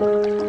Música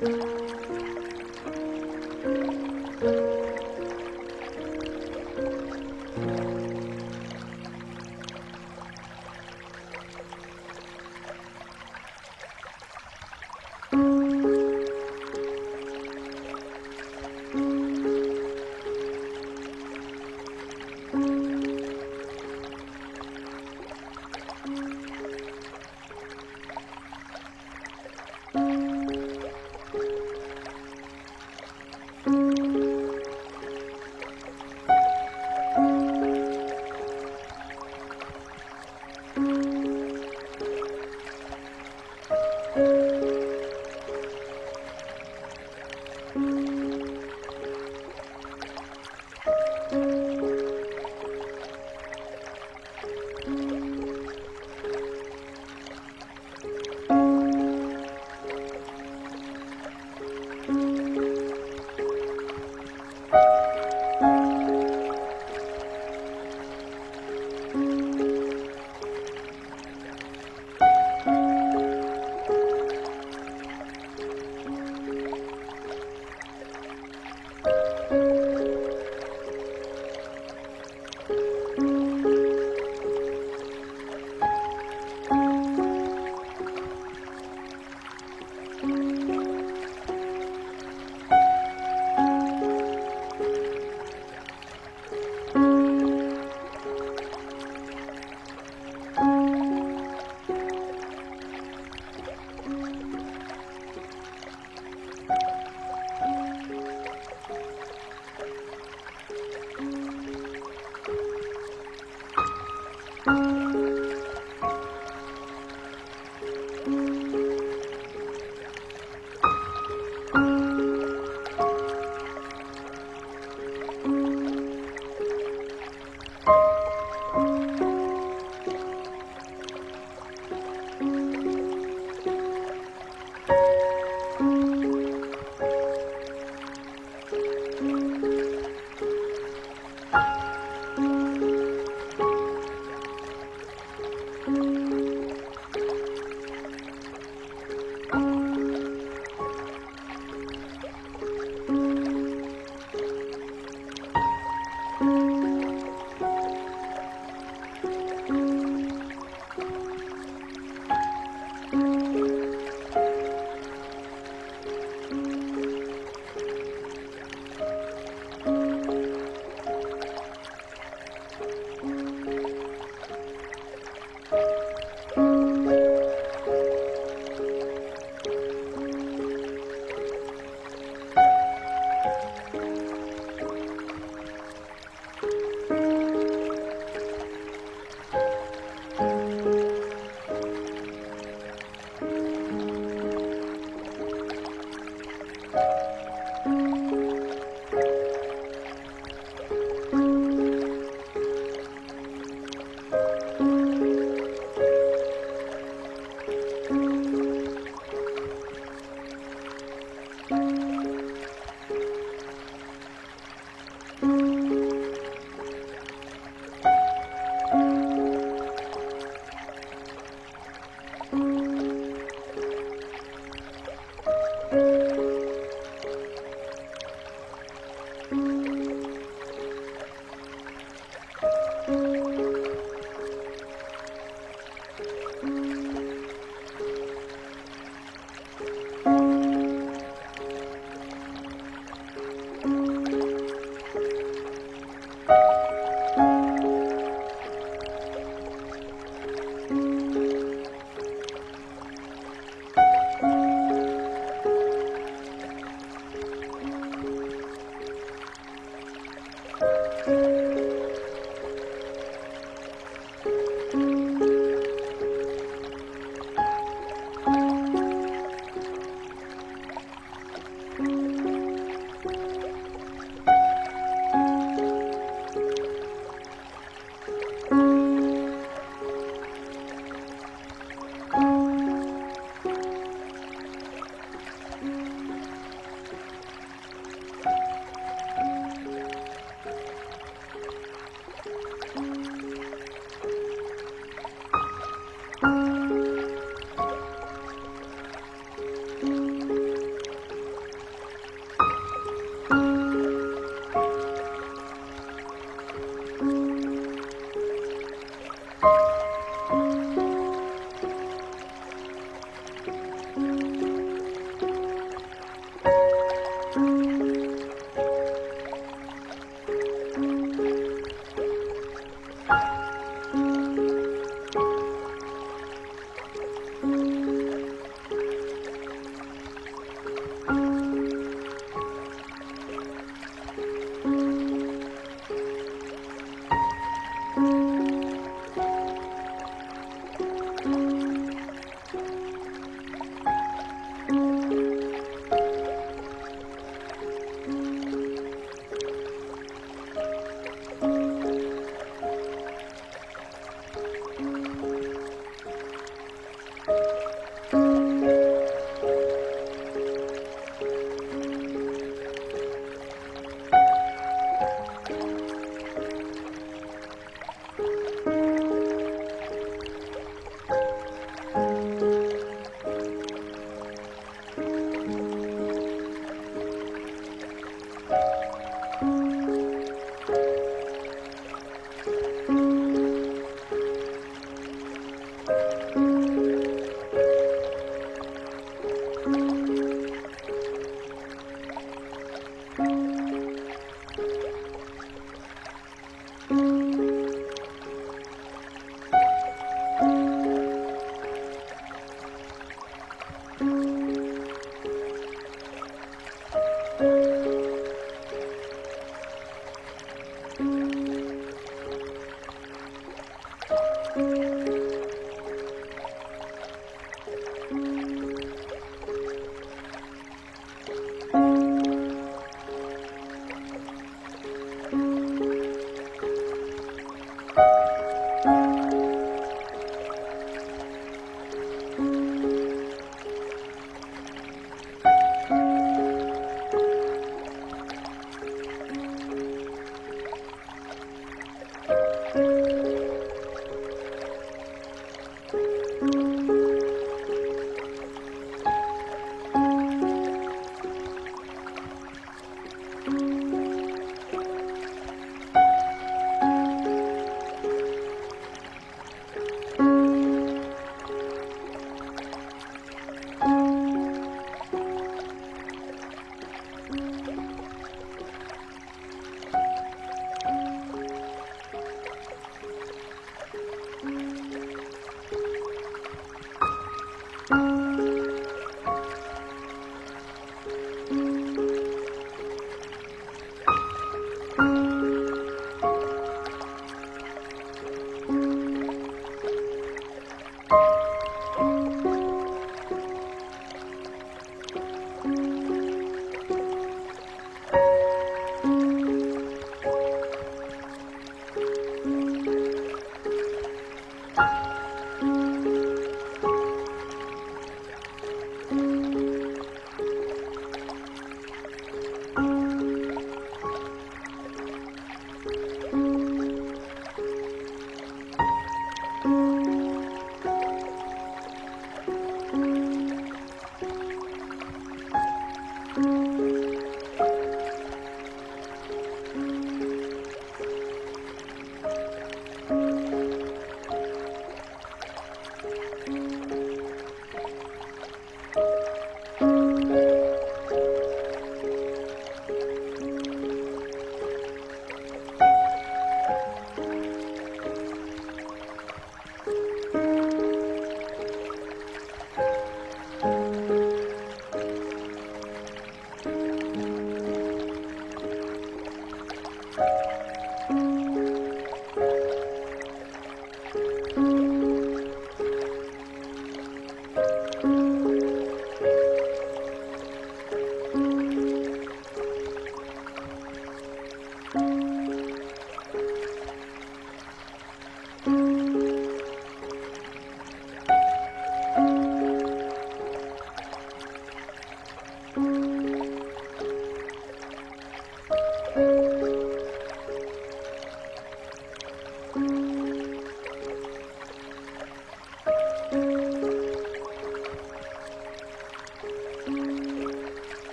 了。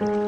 Bye.